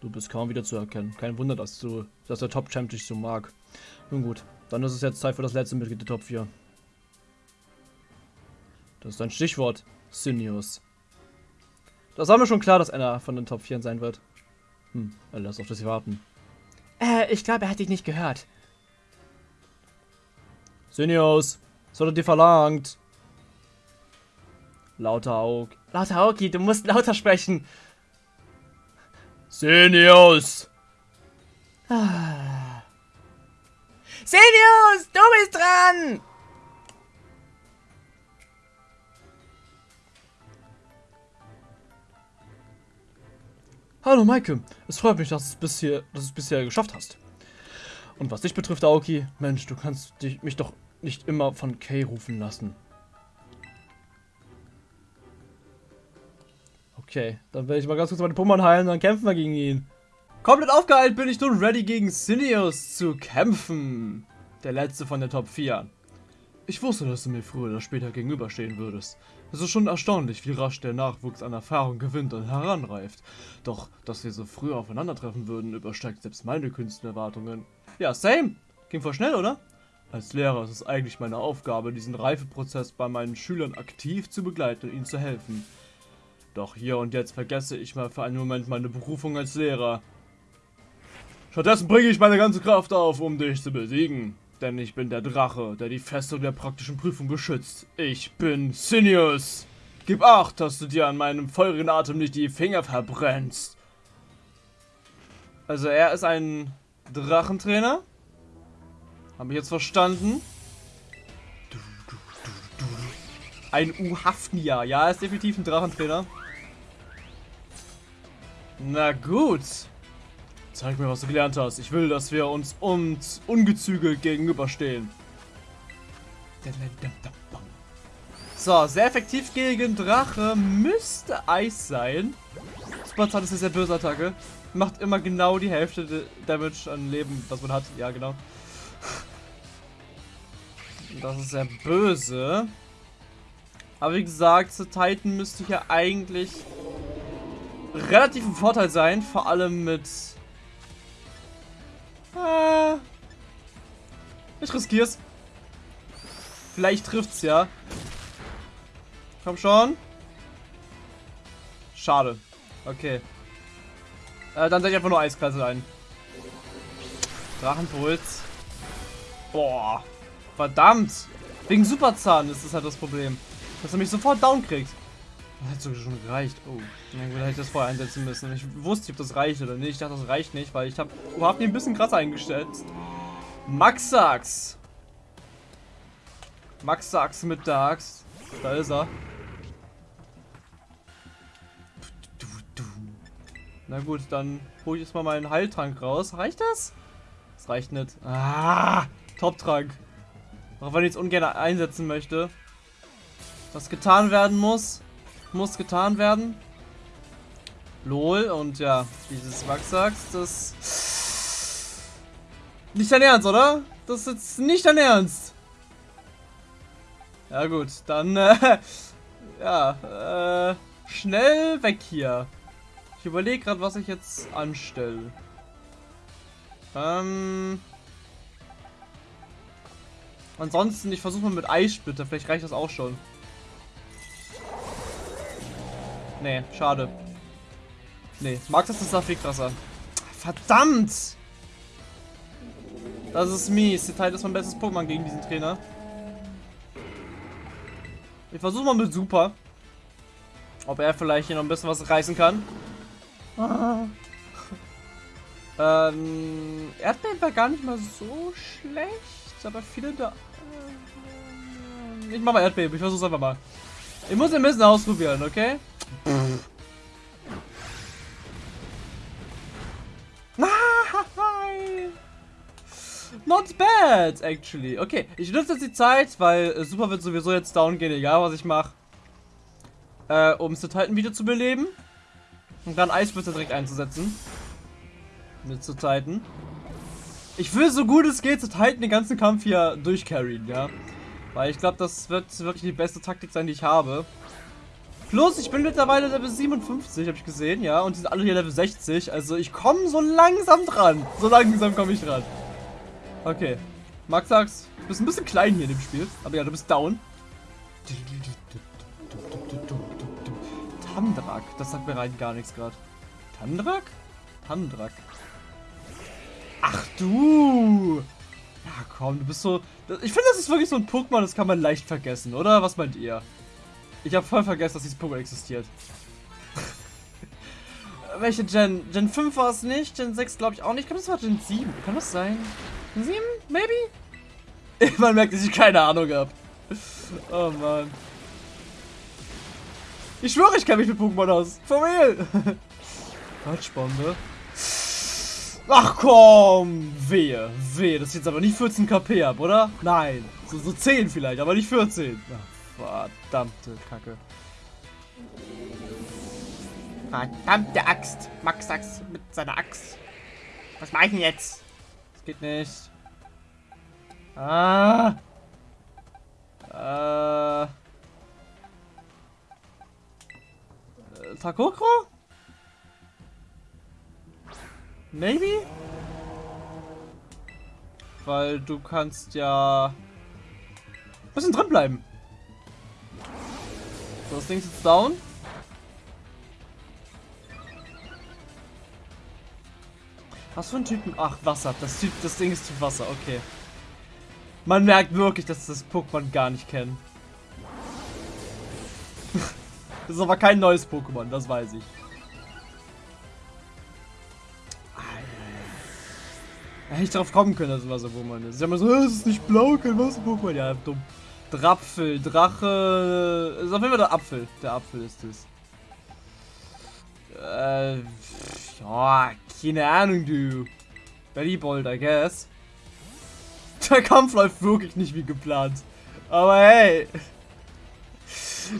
Du bist kaum wieder zu erkennen. Kein Wunder, dass du, dass der Top-Champ dich so mag. Nun gut, dann ist es jetzt Zeit für das letzte Mitglied der Top 4. Das ist ein Stichwort. Sinius. Das war mir schon klar, dass einer von den Top 4 sein wird. Hm, er lässt auf das warten. Äh, ich glaube, er hat dich nicht gehört. Sinius, was hat er dir verlangt? Lauter Aug. Lauter Aoki, du musst lauter sprechen. Sinius! Ah. Senius, du bist dran! Hallo Maike, es freut mich, dass, es bisher, dass du es bisher geschafft hast. Und was dich betrifft, Aoki, Mensch, du kannst dich, mich doch nicht immer von Kay rufen lassen. Okay, dann werde ich mal ganz kurz meine Pummern heilen, dann kämpfen wir gegen ihn. Komplett aufgeheilt bin ich nun ready gegen Sinius zu kämpfen. Der letzte von der Top 4. Ich wusste, dass du mir früher oder später gegenüberstehen würdest. Es ist schon erstaunlich, wie rasch der Nachwuchs an Erfahrung gewinnt und heranreift. Doch, dass wir so früh aufeinandertreffen würden, übersteigt selbst meine Künstlerwartungen. Ja, same. Ging voll schnell, oder? Als Lehrer ist es eigentlich meine Aufgabe, diesen Reifeprozess bei meinen Schülern aktiv zu begleiten und ihnen zu helfen. Doch hier und jetzt vergesse ich mal für einen Moment meine Berufung als Lehrer. Stattdessen bringe ich meine ganze Kraft auf, um dich zu besiegen. Denn ich bin der Drache, der die Festung der praktischen Prüfung beschützt. Ich bin Sinius. Gib acht, dass du dir an meinem feurigen Atem nicht die Finger verbrennst. Also er ist ein Drachentrainer. Habe ich jetzt verstanden. Ein Uhafnia. Ja, er ist definitiv ein Drachentrainer. Na gut. Zeig mir, was du gelernt hast. Ich will, dass wir uns uns ungezügelt gegenüberstehen. So, sehr effektiv gegen Drache müsste Eis sein. Superzahn ist eine sehr böse Attacke. Macht immer genau die Hälfte Damage an Leben, was man hat. Ja, genau. Das ist sehr böse. Aber wie gesagt, zu Titan müsste hier eigentlich relativ ein Vorteil sein. Vor allem mit äh, ich riskier's. Vielleicht trifft's ja. Komm schon. Schade. Okay. Äh, dann setze ich einfach nur Eisklasse ein. Drachenpuls. Boah. Verdammt. Wegen Superzahn ist das halt das Problem. Dass er mich sofort down kriegt. Das hat sogar schon gereicht. Oh, dann hätte ich das vorher einsetzen müssen. Ich wusste nicht, ob das reicht oder nicht. Ich dachte, das reicht nicht, weil ich habe überhaupt ein bisschen krasser eingestellt. Max Sachs. Max Sachs mit der Axt. Da ist er. Na gut, dann hole ich jetzt mal meinen Heiltrank raus. Reicht das? Das reicht nicht. Ah, Top-Trank. Auch wenn ich es ungern einsetzen möchte. Was getan werden muss muss getan werden. Lol, und ja, dieses Wachsax, das... Nicht dein Ernst, oder? Das ist jetzt nicht dein Ernst. Ja gut, dann, äh, ja, äh, schnell weg hier. Ich überlege gerade, was ich jetzt anstelle. Ähm... Ansonsten, ich versuche mal mit Eissplitter, vielleicht reicht das auch schon. Nee, schade. Nee, Max das ist da viel krasser. Verdammt! Das ist mies. Die Teil ist mein bestes Pokémon gegen diesen Trainer. Ich versuche mal mit Super. Ob er vielleicht hier noch ein bisschen was reißen kann. Ah. ähm, Erdbeeren war gar nicht mal so schlecht, aber viele da... Ich mach mal Erdbeben, ich versuch's einfach mal. Ich muss ein bisschen ausprobieren, okay? Not bad, actually. Okay, ich nutze jetzt die Zeit, weil äh, Super wird sowieso jetzt down gehen, egal was ich mache. Äh, um zu Titan wieder zu beleben. Und dann Eisblitzer direkt einzusetzen. Mit zu Titan. Ich will so gut es geht zu Titan den ganzen Kampf hier durchcarryen, ja. Weil ich glaube, das wird wirklich die beste Taktik sein, die ich habe. Plus, ich bin mittlerweile Level 57, habe ich gesehen, ja. Und die sind alle hier Level 60. Also ich komme so langsam dran. So langsam komme ich dran. Okay. Maxax, du bist ein bisschen klein hier in dem Spiel. Aber ja, du bist down. Tandrak, das sagt mir rein gar nichts gerade. Tandrak? Tandrak. Ach du! Ja, komm, du bist so... Ich finde, das ist wirklich so ein Pokémon, das kann man leicht vergessen, oder? Was meint ihr? Ich habe voll vergessen, dass dieses Pokémon existiert. Welche Gen? Gen 5 war es nicht, Gen 6 glaube ich auch nicht. Ich glaube, das war Gen 7. Kann das sein? Gen 7? Maybe? Man merkt, dass ich keine Ahnung habe. Oh Mann. Ich schwöre, ich kenne mich mit Pokémon aus. For real. Quatschbombe. Ach komm! Wehe, wehe. Das ist jetzt aber nicht 14 KP ab, oder? Nein. So, so 10 vielleicht, aber nicht 14. Ach, verdammte Kacke. Verdammte Axt. Max Axt mit seiner Axt. Was mache ich denn jetzt? Das geht nicht. Ah. Äh. Takokro? Maybe? Weil du kannst ja bisschen drin bleiben. So, das Ding ist jetzt down. Was für ein Typen? Ach, Wasser. Das, typ, das Ding ist Typ Wasser, okay. Man merkt wirklich, dass das Pokémon gar nicht kennen. das ist aber kein neues Pokémon, das weiß ich. Hätte ich darauf kommen können, dass es Wasser-Pokémon ist. Sie haben so, es ist nicht blau, kein Wasser-Pokémon. Ja, dumm. Drapfel, Drache. Ist auf jeden Fall der Apfel. Der Apfel ist es. Äh, ja, keine Ahnung, du. Bellybold, I guess. Der Kampf läuft wirklich nicht wie geplant. Aber hey.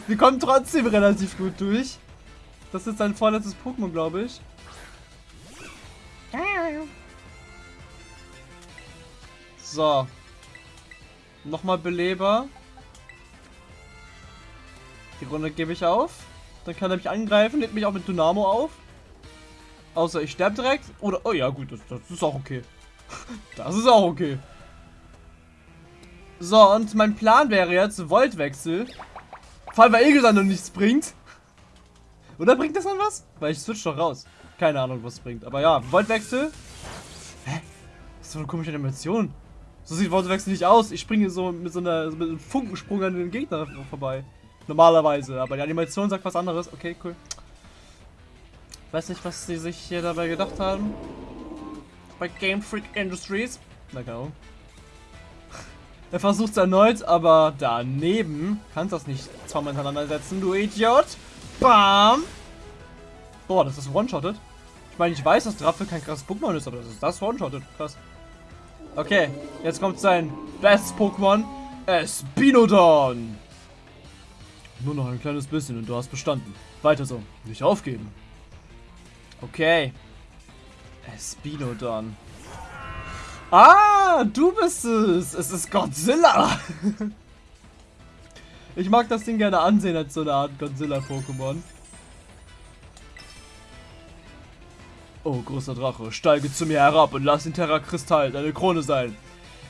Wir kommen trotzdem relativ gut durch. Das ist sein vorletztes Pokémon, glaube ich. So. Nochmal Beleber. Die Runde gebe ich auf. Dann kann er mich angreifen, nimmt mich auch mit Dynamo auf. Außer ich sterbe direkt. Oder, oh ja gut, das, das ist auch okay. das ist auch okay. So, und mein Plan wäre jetzt Voltwechsel. Vor allem, weil Egelsan noch nichts bringt. Oder bringt das dann was? Weil ich switch doch raus. Keine Ahnung, was bringt. Aber ja, Voltwechsel. Hä? Das ist so eine komische Animation. So sieht Voltwechsel nicht aus. Ich springe so mit so einer mit einem Funkensprung an den Gegner vorbei. Normalerweise. Aber die Animation sagt was anderes. Okay, cool. Weiß nicht, was sie sich hier dabei gedacht haben. Bei Game Freak Industries. Na genau. Er versucht es erneut, aber daneben kannst das nicht zweimal hintereinander setzen, du Idiot. Bam. Boah, das ist one-shotted. Ich meine, ich weiß, dass Draffe kein krasses Pokémon ist, aber das ist das one-shotted. Krass. Okay, jetzt kommt sein bestes Pokémon. Espinodon. Nur noch ein kleines bisschen und du hast bestanden. Weiter so. Nicht aufgeben. Okay. Espinodon. Ah, du bist es. Es ist Godzilla. ich mag das Ding gerne ansehen als so eine Art Godzilla-Pokémon. Oh, großer Drache, steige zu mir herab und lass den Terra-Kristall deine Krone sein.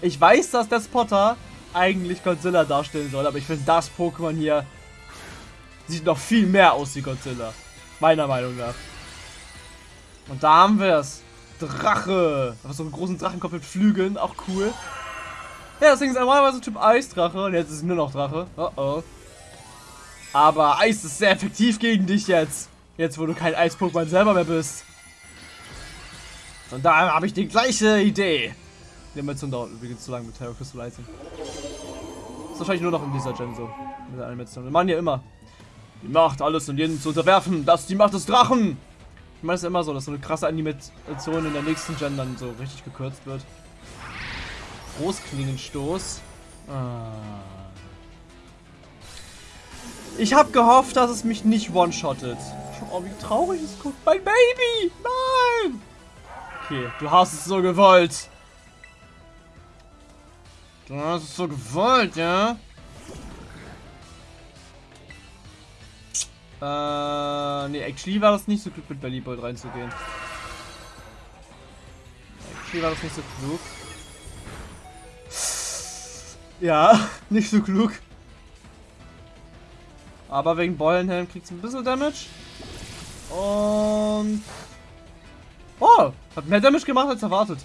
Ich weiß, dass der Spotter eigentlich Godzilla darstellen soll, aber ich finde das Pokémon hier sieht noch viel mehr aus wie Godzilla. Meiner Meinung nach. Und da haben wir es. Drache. Aber so einen großen Drachenkopf mit Flügeln, auch cool. Ja, das Ding ist normalerweise Typ Eisdrache und jetzt ist es nur noch Drache. Oh oh. Aber Eis ist sehr effektiv gegen dich jetzt. Jetzt, wo du kein Eis-Pokémon selber mehr bist. Und da habe ich die gleiche Idee. Die Animation dauert übrigens zu lange mit Terror Crystallizing. Ist wahrscheinlich nur noch in dieser Gen so. Mit der Animation. Wir machen ja immer. Die Macht, alles und jeden zu unterwerfen. Das ist die Macht des Drachen. Ich meine, es ist immer so, dass so eine krasse Animation in der nächsten Gen dann so richtig gekürzt wird. Großklingenstoß. Ah. Ich habe gehofft, dass es mich nicht one-shottet. Oh, wie traurig es guckt. Mein Baby! Nein! Okay, du hast es so gewollt. Du hast es so gewollt, ja? Äh, nee, actually war das nicht so klug mit Bellybolt reinzugehen. Actually war das nicht so klug. Ja, nicht so klug. Aber wegen Beulenhelm kriegt es ein bisschen Damage. Und... Oh, hat mehr Damage gemacht als erwartet.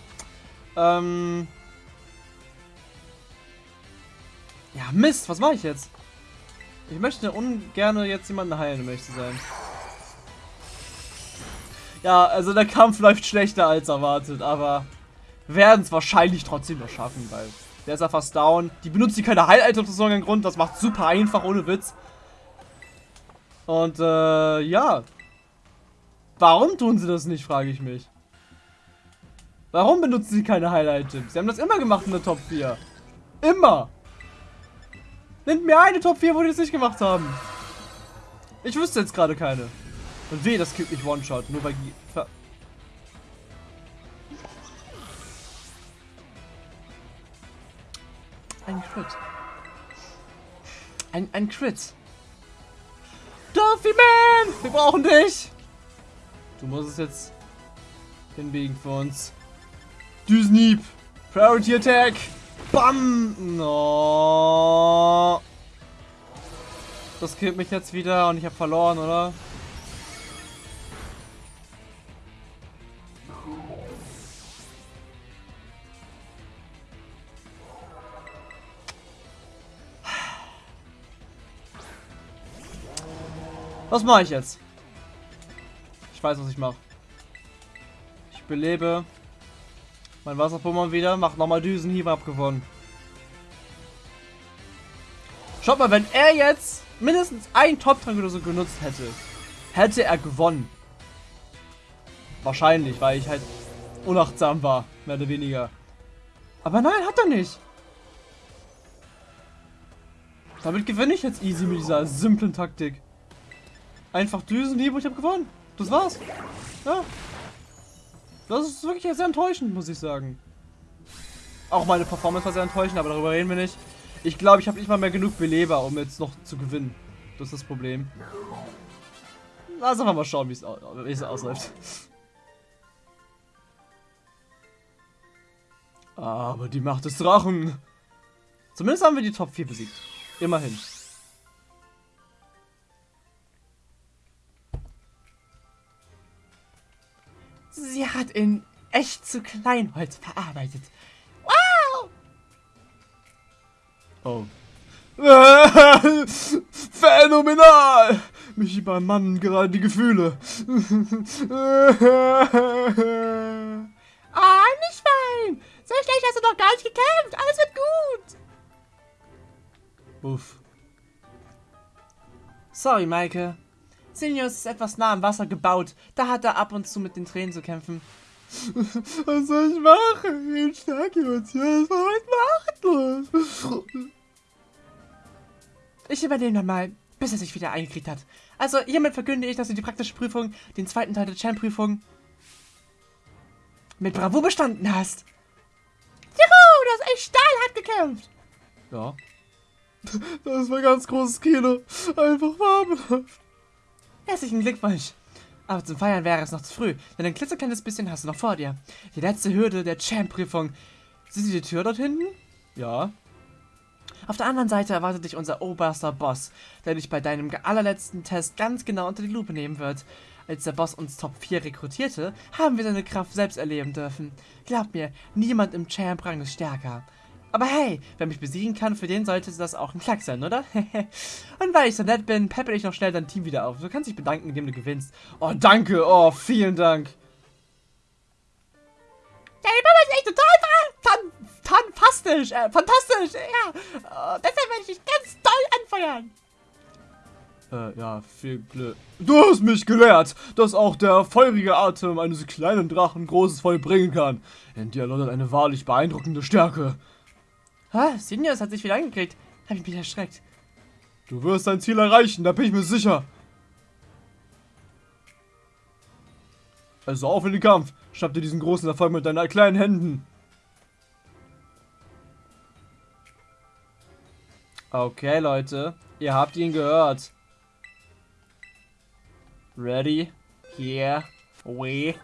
Ähm... Ja, Mist, was mache ich jetzt? Ich möchte ungern jetzt jemanden heilen, zu sein. Ja, also der Kampf läuft schlechter als erwartet, aber werden es wahrscheinlich trotzdem noch schaffen, weil der ist ja fast down. Die benutzt die keine Heil-Items aus irgendeinem Grund, das macht super einfach, ohne Witz. Und äh, ja. Warum tun sie das nicht, frage ich mich. Warum benutzen sie keine Heil-Items? Sie haben das immer gemacht in der Top 4. Immer. Nennt mir eine Top 4, wo die es nicht gemacht haben. Ich wüsste jetzt gerade keine. Und weh, das killt mich One-Shot, nur weil die... Ein Crit. Ein, ein Crit. Duffy Man! Wir brauchen dich! Du musst es jetzt hinbiegen für uns. Düsenhieb! Priority Attack! Bam! No. Das killt mich jetzt wieder und ich habe verloren, oder? Was mache ich jetzt? Ich weiß, was ich mache. Ich belebe mein Wasserpummern wieder, macht nochmal Düsenhieb abgewonnen. Schaut mal, wenn er jetzt mindestens einen Top-Trank oder so genutzt hätte, hätte er gewonnen. Wahrscheinlich, weil ich halt unachtsam war, mehr oder weniger. Aber nein, hat er nicht. Damit gewinne ich jetzt easy mit dieser simplen Taktik. Einfach Düsenhieb und ich habe gewonnen. Das war's. Ja. Das ist wirklich sehr enttäuschend, muss ich sagen. Auch meine Performance war sehr enttäuschend, aber darüber reden wir nicht. Ich glaube, ich habe nicht mal mehr genug Beleber, um jetzt noch zu gewinnen. Das ist das Problem. Lass einfach mal schauen, wie es ausläuft. Aber die Macht des Drachen. Zumindest haben wir die Top 4 besiegt. Immerhin. Sie hat in echt zu Kleinholz verarbeitet. Wow! Oh. Phänomenal! Mich übermannen gerade die Gefühle. Ah, nicht weinen! So schlecht hast du doch gar nicht gekämpft. Alles wird gut. Uff. Sorry, Maike. Senius ist etwas nah am Wasser gebaut. Da hat er ab und zu mit den Tränen zu kämpfen. Was soll ich machen? Ich starke Emotionen, was machtlos. Ich übernehme dann mal, bis er sich wieder eingekriegt hat. Also hiermit verkünde ich, dass du die praktische Prüfung, den zweiten Teil der Champ-Prüfung, mit Bravo bestanden hast. Juhu, du hast echt stahlhart gekämpft. Ja. Das war ganz großes Kino. Einfach fabelhaft. Herzlichen Glückwunsch. Aber zum Feiern wäre es noch zu früh, denn ein klitzekleines bisschen hast du noch vor dir. Die letzte Hürde der Champ-Prüfung. Siehst du die Tür dort hinten? Ja. Auf der anderen Seite erwartet dich unser oberster Boss, der dich bei deinem allerletzten Test ganz genau unter die Lupe nehmen wird. Als der Boss uns Top 4 rekrutierte, haben wir seine Kraft selbst erleben dürfen. Glaub mir, niemand im Champ-Rang ist stärker. Aber hey, wer mich besiegen kann, für den sollte das auch ein Klack sein, oder? Und weil ich so nett bin, peppel ich noch schnell dein Team wieder auf. Du kannst dich bedanken, indem du gewinnst. Oh, danke. Oh, vielen Dank. Deine Mama ist echt total fan fantastisch. Äh, fantastisch. Ja. Uh, deshalb werde ich dich ganz doll anfeuern. Äh, ja, viel Glück. Du hast mich gelehrt, dass auch der feurige Atem eines kleinen Drachen großes Feuer bringen kann. In dir lautet eine wahrlich beeindruckende Stärke. Ah, Seniors hat sich wieder angekriegt. Hab ich mich erschreckt. Du wirst dein Ziel erreichen, da bin ich mir sicher. Also auf in den Kampf. Schnapp dir diesen großen Erfolg mit deinen kleinen Händen. Okay, Leute. Ihr habt ihn gehört. Ready? Here we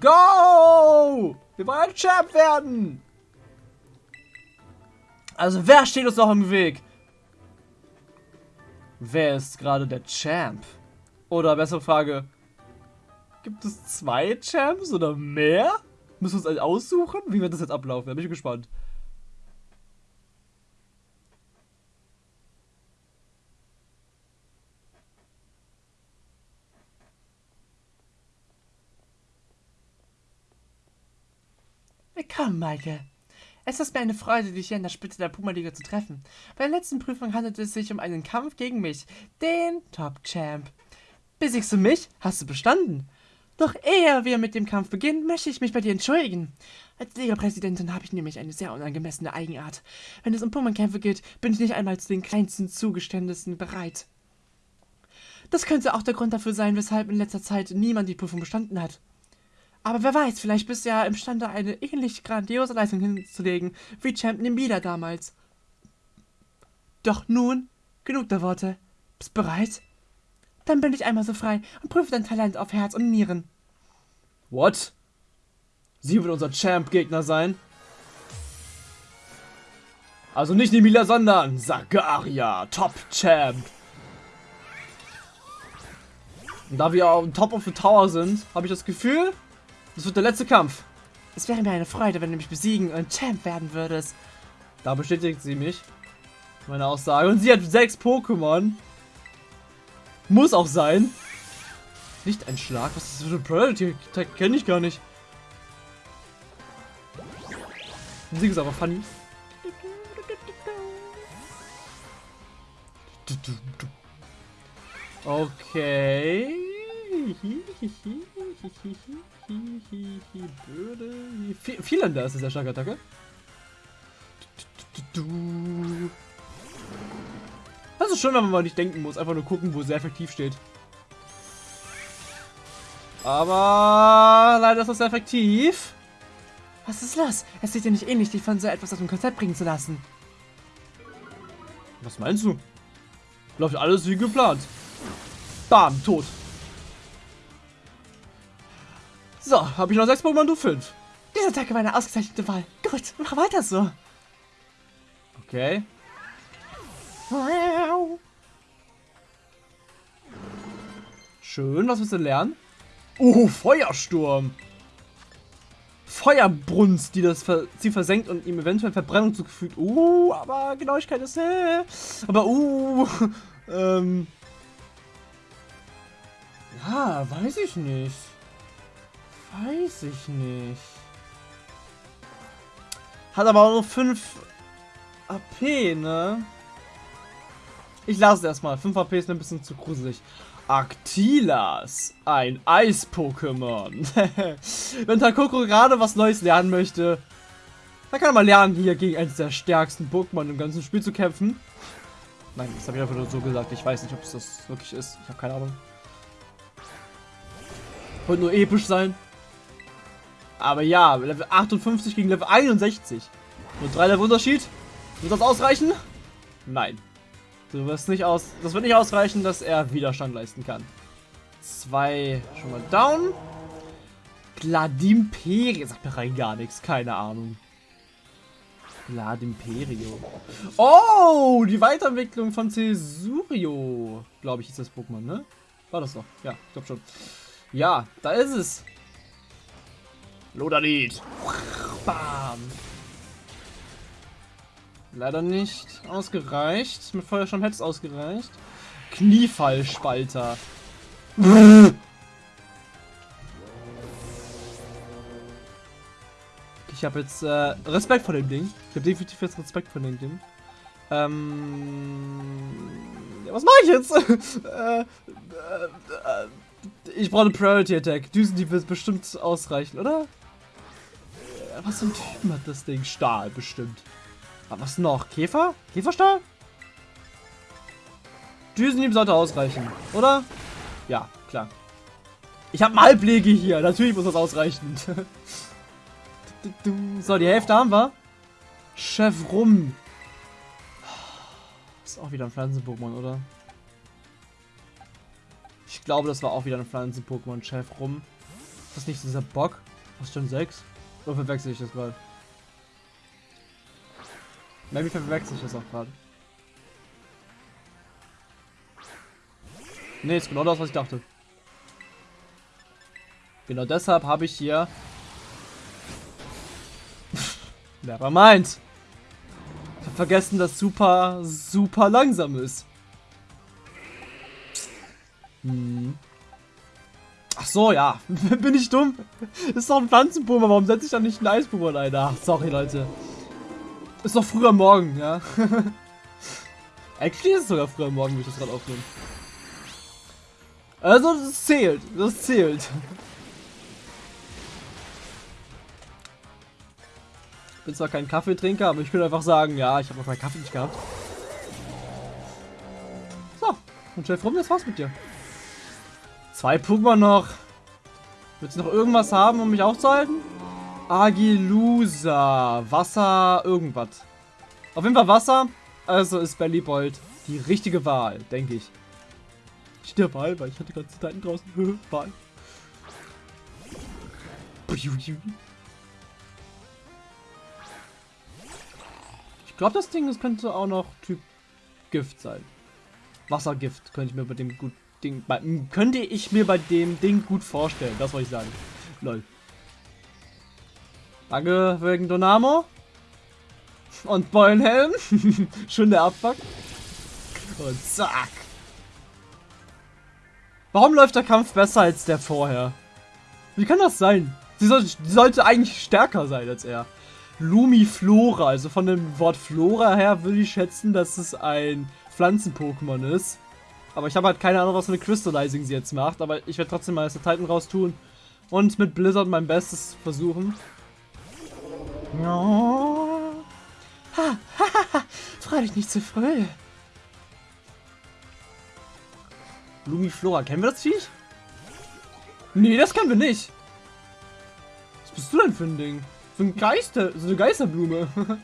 go! Wir wollen Champ werden! Also wer steht uns noch im Weg? Wer ist gerade der Champ? Oder bessere Frage, gibt es zwei Champs oder mehr? Müssen wir uns einen aussuchen? Wie wird das jetzt ablaufen? Da bin ich gespannt. Willkommen, Maike. Es ist mir eine Freude, dich hier in der Spitze der Puma-Liga zu treffen. Bei der letzten Prüfung handelt es sich um einen Kampf gegen mich, den Top-Champ. Besiegst du mich, hast du bestanden. Doch ehe wir mit dem Kampf beginnen, möchte ich mich bei dir entschuldigen. Als Liga-Präsidentin habe ich nämlich eine sehr unangemessene Eigenart. Wenn es um Pummernkämpfe geht, bin ich nicht einmal zu den kleinsten Zugeständnissen bereit. Das könnte auch der Grund dafür sein, weshalb in letzter Zeit niemand die Prüfung bestanden hat. Aber wer weiß, vielleicht bist du ja imstande, eine ähnlich grandiose Leistung hinzulegen wie Champ Nimbida damals. Doch nun, genug der Worte. Bist bereit? Dann bin ich einmal so frei und prüfe dein Talent auf Herz und Nieren. What? Sie wird unser Champ-Gegner sein? Also nicht Nemila, sondern Sagaria, Top-Champ. Und da wir auf Top of the Tower sind, habe ich das Gefühl, das wird der letzte Kampf. Es wäre mir eine Freude, wenn du mich besiegen und Champ werden würdest. Da bestätigt sie mich. Meine Aussage. Und sie hat sechs Pokémon. Muss auch sein. Nicht ein Schlag. Was ist das für ein Predator? Kenne ich gar nicht. Musik ist aber funny. Okay. Böde. Vielender ist sehr starke Attacke. Das ist schön, wenn man mal nicht denken muss. Einfach nur gucken, wo sehr effektiv steht. Aber leider ist das sehr effektiv. Was ist los? Es sieht dir nicht ähnlich, dich von so etwas aus dem Konzept bringen zu lassen. Was meinst du? Läuft alles wie geplant. Bam, tot. So, habe ich noch sechs Pokémon, du fünf. Diese Attacke war eine ausgezeichnete Wahl. Gut, mach weiter so. Okay. Schön, was willst du lernen? Oh, Feuersturm. Feuerbrunst, die das sie versenkt und ihm eventuell Verbrennung zugefügt. Uh, aber Genauigkeit ist... Äh, aber uh, ähm... Ja, weiß ich nicht. Weiß ich nicht. Hat aber auch nur 5 AP, ne? Ich lasse es erstmal. 5 AP ist ein bisschen zu gruselig. Aktilas, ein Eis-Pokémon. Wenn Takoko gerade was Neues lernen möchte, dann kann er mal lernen, hier gegen eines der stärksten Pokémon im ganzen Spiel zu kämpfen. Nein, das habe ich einfach nur so gesagt. Ich weiß nicht, ob es das wirklich ist. Ich habe keine Ahnung. Wollte nur episch sein. Aber ja, Level 58 gegen Level 61. Nur drei Level Unterschied. Wird das ausreichen? Nein. Du wirst nicht aus. Das wird nicht ausreichen, dass er Widerstand leisten kann. Zwei schon mal down. Gladimperio. Sagt mir rein gar nichts. Keine Ahnung. Gladimperio. Oh, die Weiterentwicklung von Cesurio. Glaube ich, ist das Pokémon, ne? War das doch? Ja, ich glaube schon. Ja, da ist es. Lodanit. Bam. Leider nicht ausgereicht. Mit Feuersturm hätte es ausgereicht. Kniefallspalter. Ich habe jetzt äh, Respekt vor dem Ding. Ich habe definitiv jetzt Respekt vor dem Ding. Ähm, ja, was mache ich jetzt? äh, äh, äh, ich brauche eine Priority Attack. Düsendieb wird bestimmt ausreichen, oder? Was ein Typen hat das Ding? Stahl bestimmt. Aber was noch? Käfer? Käferstahl? Düsenhieb sollte ausreichen, oder? Ja, klar. Ich habe Halblege hier. Natürlich muss das ausreichen. so, die Hälfte haben wir. Chef rum. Ist auch wieder ein Pflanzen-Pokémon, oder? Ich glaube, das war auch wieder ein Pflanzen-Pokémon-Chef rum. Ist das nicht dieser Bock? Was schon 6? Oder verwechsel ich das gerade? Maybe verwechsel ich das auch gerade. Ne, ist genau das, was ich dachte. Genau deshalb habe ich hier... Never mind. Ich habe vergessen, dass super, super langsam ist. Hm. Ach so, ja. Bin ich dumm? Ist doch ein Pflanzenpuma. Warum setze ich da nicht einen Eispuma ein? Ach, sorry, Leute. Ist doch früher Morgen, ja. Actually ist es sogar früher Morgen, wie ich das gerade aufnehme. Also, das zählt. Das zählt. Ich bin zwar kein Kaffeetrinker, aber ich könnte einfach sagen, ja, ich habe noch meinen Kaffee nicht gehabt. So, und Chef rum, das war's mit dir. Zwei Pokémon noch. Willst du noch irgendwas haben, um mich aufzuhalten? Agilusa. Wasser, irgendwas. Auf jeden Fall Wasser. Also ist Bellybold die richtige Wahl, denke ich. Der Wahl, weil ich hatte ganze Zeit draußen. Wahl. Ich glaube, das Ding das könnte auch noch Typ Gift sein. Wassergift könnte ich mir bei dem gut Ding, könnte ich mir bei dem Ding gut vorstellen. Das wollte ich sagen. Lol. Danke wegen Donamo. Und Beulenhelm. Schön der Abfuck. Und zack. Warum läuft der Kampf besser als der vorher? Wie kann das sein? Sie, soll, sollte eigentlich stärker sein als er. Lumiflora, also von dem Wort Flora her würde ich schätzen, dass es ein Pflanzen-Pokémon ist. Aber ich habe halt keine Ahnung, was eine Crystallizing sie jetzt macht. Aber ich werde trotzdem mal das Titan raus tun. Und mit Blizzard mein Bestes versuchen. Oh. Ha, ha, ha, Freu dich nicht zu früh. Lumiflora, kennen wir das Viech? Nee, das kennen wir nicht. Was bist du denn für ein Ding? So ein Geister, so eine Geisterblume.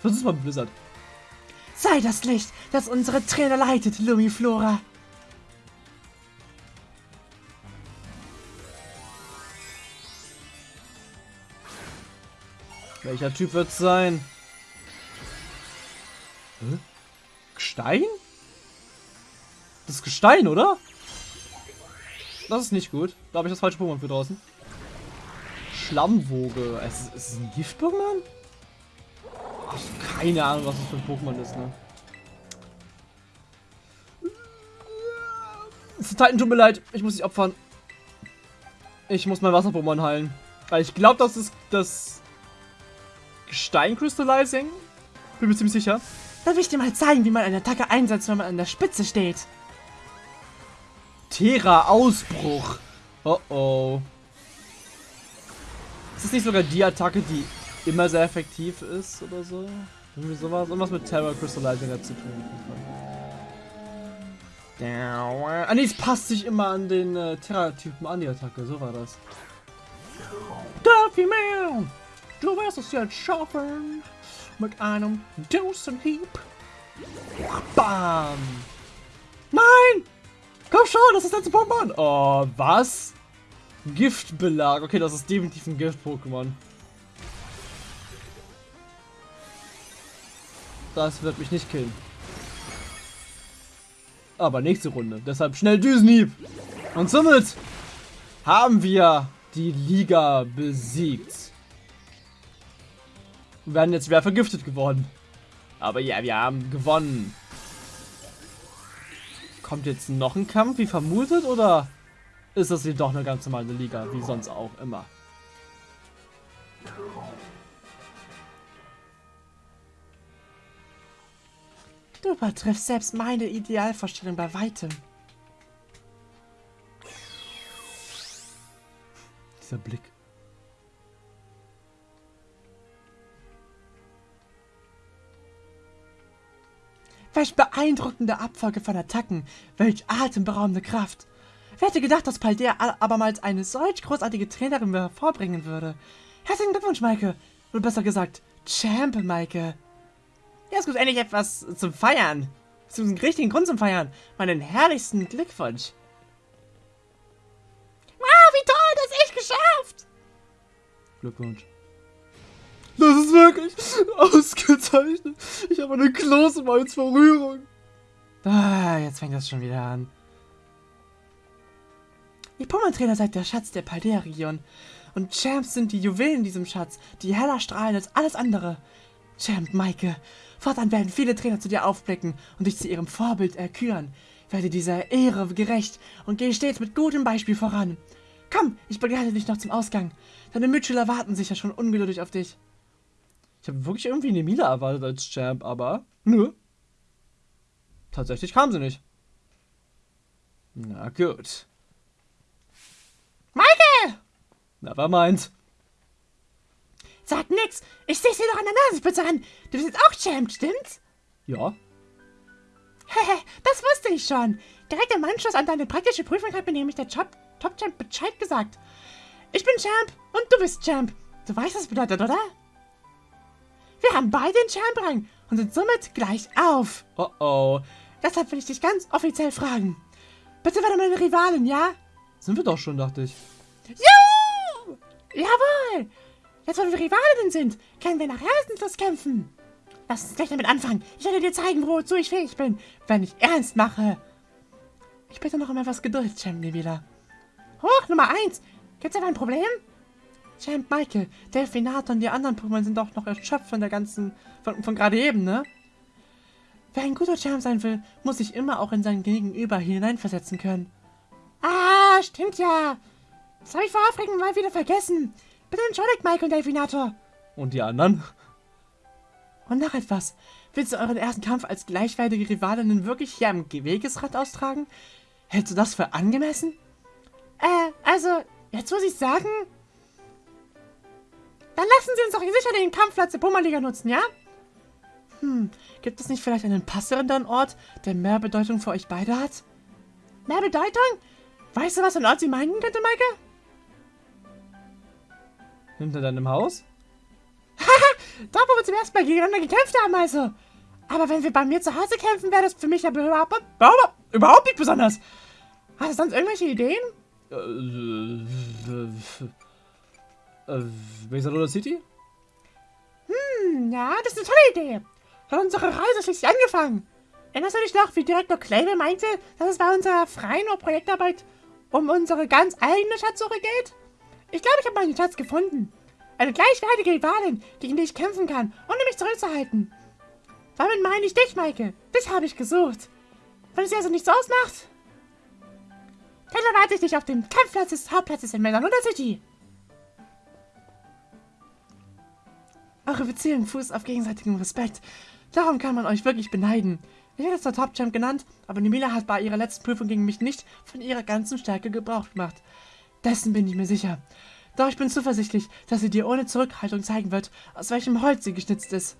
Versuch's mal mit Blizzard. Sei das Licht, das unsere Trainer leitet, Lumiflora. Welcher Typ wird es sein? Hä? Gestein? Das ist Gestein, oder? Das ist nicht gut. Da habe ich das falsche Pokémon für draußen. Schlammwoge. Es ist, ist es ein Gift-Pokémon? Keine Ahnung, was das für ein Pokémon ist, ne? Titan, tut mir leid. Ich muss dich opfern. Ich muss mein Wasser-Pokémon heilen. Weil ich glaube, das ist das Gestein Crystallizing. Bin mir ziemlich sicher. Darf ich dir mal zeigen, wie man eine Attacke einsetzt, wenn man an der Spitze steht? Terra Ausbruch. Oh oh. Ist das nicht sogar die Attacke, die immer sehr effektiv ist oder so? Irgendwie sowas. Irgendwas mit Terra Crystallizing hat zu tun. Ah nee, es passt sich immer an den äh, Terra-Typen an, die Attacke. So war das. Duffy Man! Du wirst es jetzt schaffen! Mit einem Dosenhieb! Bam! Nein! Komm schon, das ist letzte Pokémon! Oh, was? Giftbelag. Okay, das ist definitiv ein Gift-Pokémon. Das wird mich nicht killen. Aber nächste Runde. Deshalb schnell Düsenhieb. Und somit haben wir die Liga besiegt. Wir werden jetzt schwer vergiftet geworden. Aber ja, wir haben gewonnen. Kommt jetzt noch ein Kampf, wie vermutet, oder ist das hier doch eine ganz normale Liga, wie sonst auch immer? Du übertriffst selbst meine Idealvorstellung bei weitem. Dieser Blick. Welch beeindruckende Abfolge von Attacken. Welch atemberaubende Kraft. Wer hätte gedacht, dass Paldea abermals eine solch großartige Trainerin hervorbringen würde? Herzlichen Glückwunsch, Maike. Oder besser gesagt, Champ, Maike. Ja, es gibt endlich etwas zum Feiern. Zum richtigen Grund zum Feiern. Meinen herrlichsten Glückwunsch. Wow, wie toll, das echt geschafft. Glückwunsch. Das ist wirklich ausgezeichnet. Ich habe eine Klose als Verrührung. Ah, jetzt fängt das schon wieder an. Die Pummeltrainer seid der Schatz der Paldea-Region. Und Champs sind die Juwelen in diesem Schatz, die heller strahlen als alles andere. Champ, Maike, fortan werden viele Trainer zu dir aufblicken und dich zu ihrem Vorbild erküren. Werde dieser Ehre gerecht und gehe stets mit gutem Beispiel voran. Komm, ich begleite dich noch zum Ausgang. Deine Mitschüler warten sicher schon ungeduldig auf dich. Ich habe wirklich irgendwie eine Mila erwartet als Champ, aber nö. Tatsächlich kam sie nicht. Na gut. Maike! Nevermind. Sag nix, ich seh's dir doch an der Nasenspitze an. Du bist jetzt auch Champ, stimmt's? Ja. Hehe, das wusste ich schon. Direkt im Anschluss an deine praktische Prüfung hat mir nämlich der Top, Top Champ Bescheid gesagt. Ich bin Champ und du bist Champ. Du weißt, was das bedeutet, oder? Wir haben beide den Champ-Rang und sind somit gleich auf. Oh oh. Deshalb will ich dich ganz offiziell fragen. Bitte werde meine Rivalin, ja? Sind wir doch schon, dachte ich. Juhu! Jawohl! Jetzt, wo wir Rivalinnen sind, können wir nach Herzenslos kämpfen. Lass uns gleich damit anfangen. Ich werde dir zeigen, wozu ich fähig bin, wenn ich ernst mache. Ich bitte noch um etwas Geduld, Champ Nevila. Hoch, Nummer 1. Gibt's etwa ein Problem? Champ Michael, Delfinator und die anderen Pokémon sind doch noch erschöpft von der ganzen... von, von gerade eben, ne? Wer ein guter Champ sein will, muss sich immer auch in sein Gegenüber hineinversetzen können. Ah, stimmt ja. Das habe ich vor Aufregung mal wieder vergessen. Bitte entschuldigt, Michael und Delfinator. Und die anderen? Und noch etwas. Willst du euren ersten Kampf als gleichwertige Rivalinnen wirklich hier am Wegesrand austragen? Hältst du das für angemessen? Äh, also, jetzt muss ich sagen... Dann lassen Sie uns doch sicher den Kampfplatz der Pummerliga nutzen, ja? Hm, gibt es nicht vielleicht einen passenderen Ort, der mehr Bedeutung für euch beide hat? Mehr Bedeutung? Weißt du, was für ein Ort sie meinen könnte, Maike? Hinter deinem Haus? Haha, da wo wir zum ersten Mal gegeneinander gekämpft haben, also. Aber wenn wir bei mir zu Hause kämpfen, wäre das für mich ja überhaupt, überhaupt, überhaupt nicht besonders. Hast du sonst irgendwelche Ideen? Äh, äh, äh, City? Hm, ja, das ist eine tolle Idee. Hat unsere Reise schließlich angefangen. Erinnerst du dich noch, wie Direktor Clavel meinte, dass es bei unserer freien Projektarbeit um unsere ganz eigene Schatzsuche geht? Ich glaube, ich habe meinen Schatz gefunden. Eine gleichwertige Rivalin, gegen die ich kämpfen kann, ohne mich zurückzuhalten. Damit meine ich dich, Maike. Dich habe ich gesucht. Wenn es dir also nichts ausmacht, dann erwarte ich dich auf dem Kampfplatz des Hauptplatzes in Melanunda City. Eure Beziehung fußt auf gegenseitigem Respekt. Darum kann man euch wirklich beneiden. Ich werde zwar Top Champ genannt, aber Nemila hat bei ihrer letzten Prüfung gegen mich nicht von ihrer ganzen Stärke Gebrauch gemacht. Dessen bin ich mir sicher. Doch ich bin zuversichtlich, dass sie dir ohne Zurückhaltung zeigen wird, aus welchem Holz sie geschnitzt ist.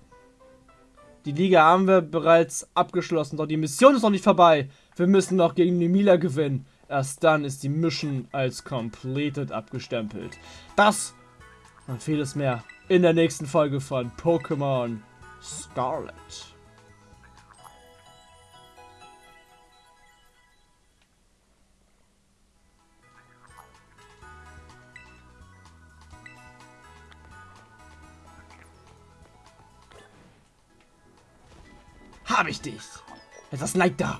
Die Liga haben wir bereits abgeschlossen, doch die Mission ist noch nicht vorbei. Wir müssen noch gegen Nemila gewinnen. Erst dann ist die Mission als completed abgestempelt. Das und vieles mehr in der nächsten Folge von Pokémon Scarlet. Hab ich dich! Etwas Neid da!